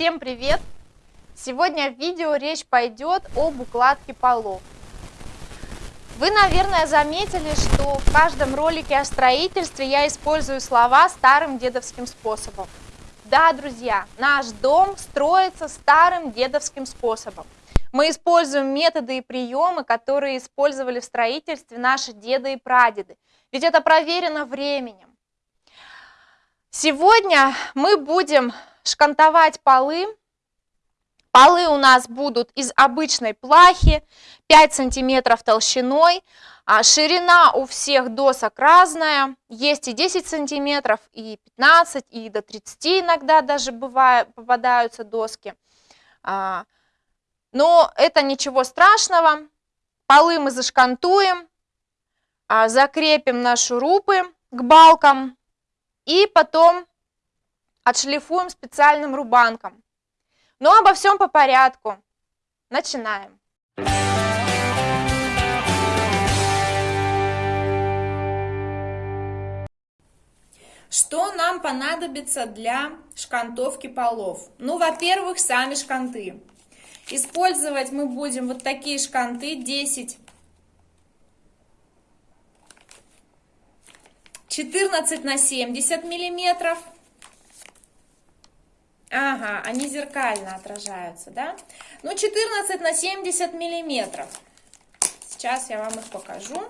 Всем привет! Сегодня в видео речь пойдет об укладке полов. Вы, наверное, заметили, что в каждом ролике о строительстве я использую слова старым дедовским способом. Да, друзья, наш дом строится старым дедовским способом. Мы используем методы и приемы, которые использовали в строительстве наши деды и прадеды. Ведь это проверено временем. Сегодня мы будем шкантовать полы. Полы у нас будут из обычной плахи, 5 сантиметров толщиной. А ширина у всех досок разная, есть и 10 сантиметров, и 15, и до 30 иногда даже бывает, попадаются доски. А, но это ничего страшного. Полы мы зашкантуем, а, закрепим на шурупы к балкам и потом отшлифуем специальным рубанком. Но обо всем по порядку. Начинаем. Что нам понадобится для шкантовки полов? Ну, во-первых, сами шканты. Использовать мы будем вот такие шканты 10 14 на 70 миллиметров. Ага, они зеркально отражаются, да? Ну, 14 на 70 миллиметров. Сейчас я вам их покажу.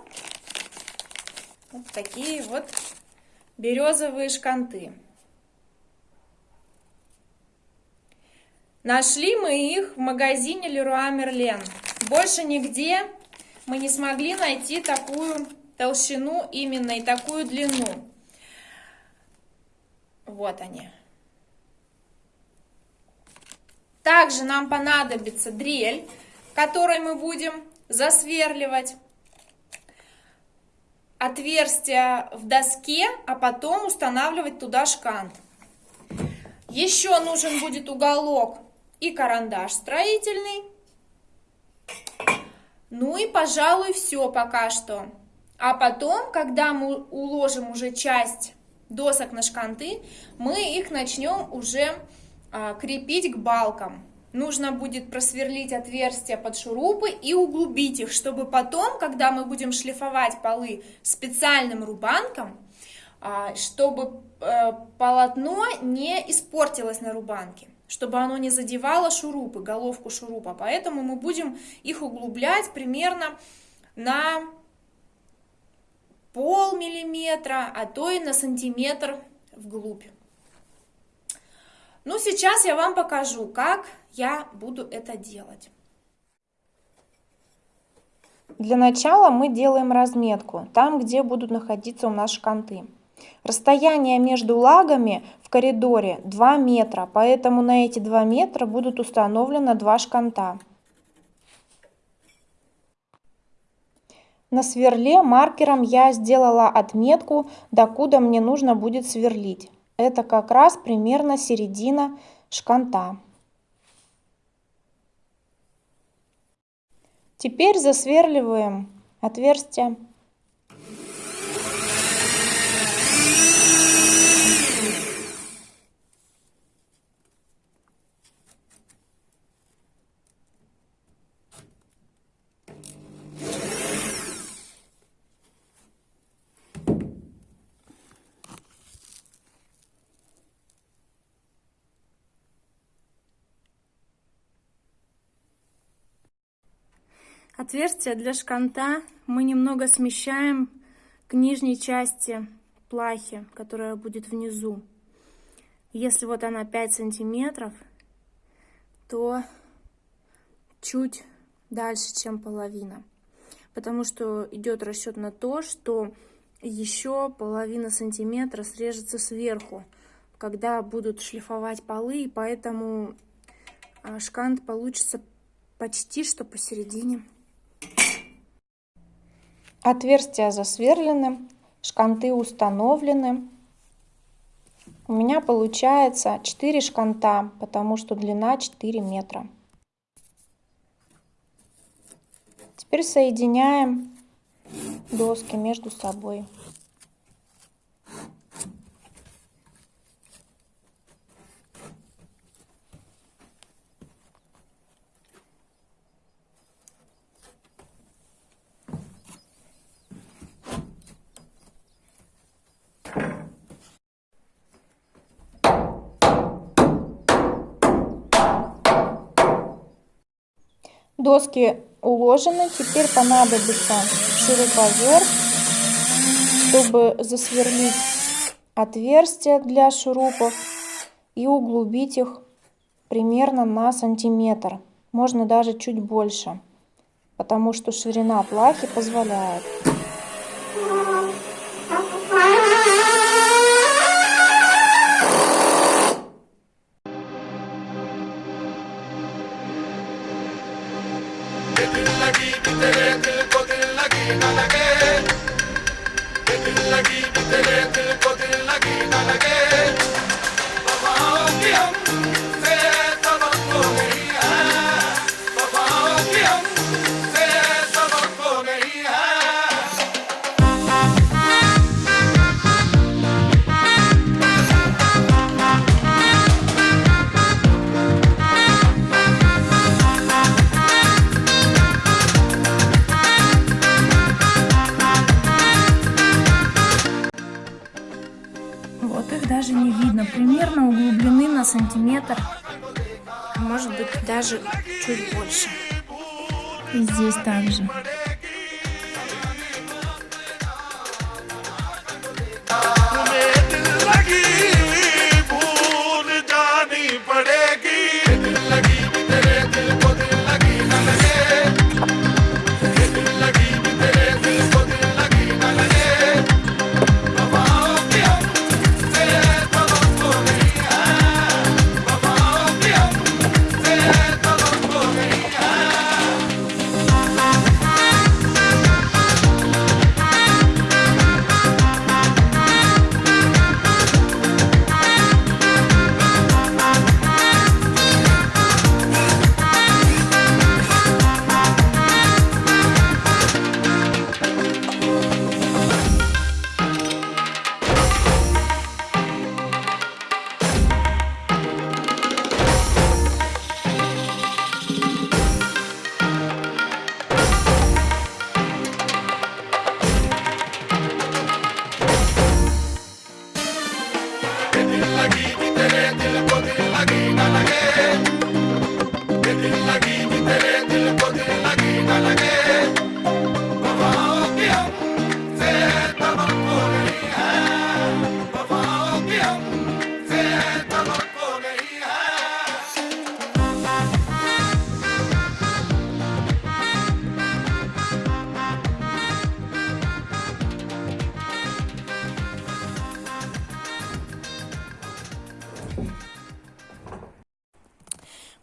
Вот такие вот березовые шканты. Нашли мы их в магазине Leroy Merlin. Больше нигде мы не смогли найти такую толщину именно и такую длину. Вот они. Также нам понадобится дрель, которой мы будем засверливать отверстие в доске, а потом устанавливать туда шкант. Еще нужен будет уголок и карандаш строительный. Ну и, пожалуй, все пока что. А потом, когда мы уложим уже часть досок на шканты, мы их начнем уже крепить к балкам. Нужно будет просверлить отверстия под шурупы и углубить их, чтобы потом, когда мы будем шлифовать полы специальным рубанком, а, чтобы э, полотно не испортилось на рубанке, чтобы оно не задевало шурупы, головку шурупа. Поэтому мы будем их углублять примерно на пол миллиметра, а то и на сантиметр вглубь. Ну, сейчас я вам покажу, как я буду это делать. Для начала мы делаем разметку, там, где будут находиться у нас шканты. Расстояние между лагами в коридоре 2 метра, поэтому на эти 2 метра будут установлены два шканта. На сверле маркером я сделала отметку, докуда мне нужно будет сверлить. Это как раз примерно середина шканта. Теперь засверливаем отверстие. Отверстие для шканта мы немного смещаем к нижней части плахи, которая будет внизу. Если вот она 5 сантиметров, то чуть дальше, чем половина. Потому что идет расчет на то, что еще половина сантиметра срежется сверху, когда будут шлифовать полы, и поэтому а, шкант получится почти что посередине. Отверстия засверлены, шканты установлены. У меня получается 4 шканта, потому что длина 4 метра. Теперь соединяем доски между собой. Доски уложены. Теперь понадобится шуруповерт, чтобы засверлить отверстия для шурупов и углубить их примерно на сантиметр. Можно даже чуть больше, потому что ширина плахи позволяет. Вот их даже не видно. Примерно углублены на сантиметр. а Может быть даже чуть больше. И здесь также.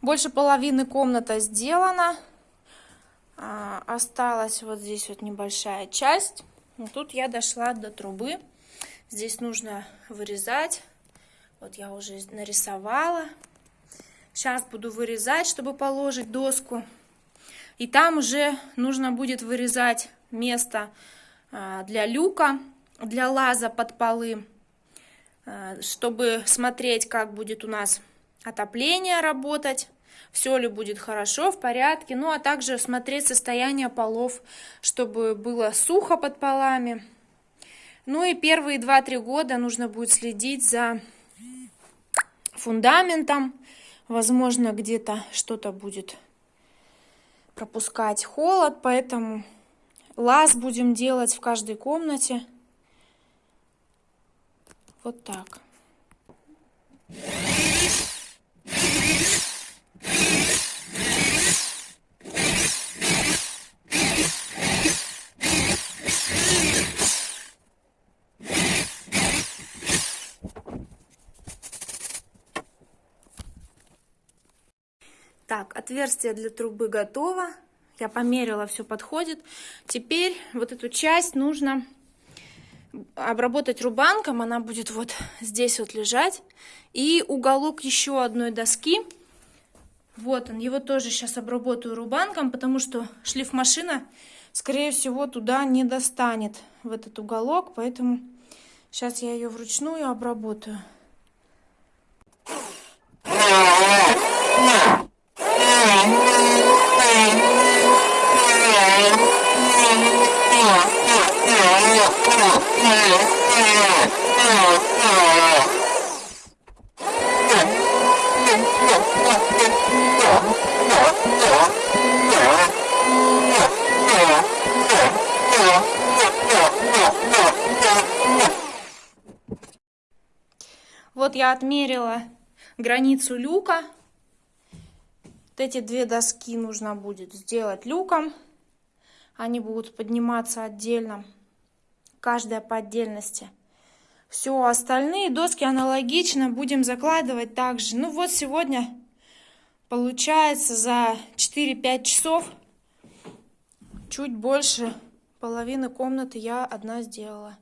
Больше половины комната сделана. Осталась вот здесь вот небольшая часть. Но тут я дошла до трубы. Здесь нужно вырезать. Вот я уже нарисовала. Сейчас буду вырезать, чтобы положить доску. И там уже нужно будет вырезать место а, для люка, для лаза под полы, а, чтобы смотреть, как будет у нас отопление работать, все ли будет хорошо, в порядке. Ну, а также смотреть состояние полов, чтобы было сухо под полами. Ну и первые 2-3 года нужно будет следить за фундаментом. Возможно, где-то что-то будет пропускать холод, поэтому лаз будем делать в каждой комнате. Вот так. Так, отверстие для трубы готово. Я померила, все подходит. Теперь вот эту часть нужно обработать рубанком. Она будет вот здесь вот лежать. И уголок еще одной доски. Вот он. Его тоже сейчас обработаю рубанком, потому что шлифмашина, скорее всего, туда не достанет, в этот уголок. Поэтому сейчас я ее вручную обработаю. Я отмерила границу люка. Вот эти две доски нужно будет сделать люком. Они будут подниматься отдельно, каждая по отдельности. Все, остальные доски аналогично будем закладывать также. Ну вот сегодня получается за 4-5 часов чуть больше половины комнаты я одна сделала.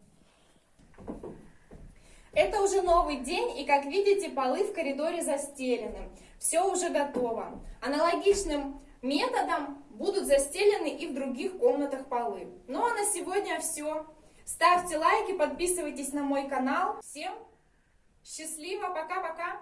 Это уже новый день, и как видите, полы в коридоре застелены. Все уже готово. Аналогичным методом будут застелены и в других комнатах полы. Ну а на сегодня все. Ставьте лайки, подписывайтесь на мой канал. Всем счастливо, пока-пока!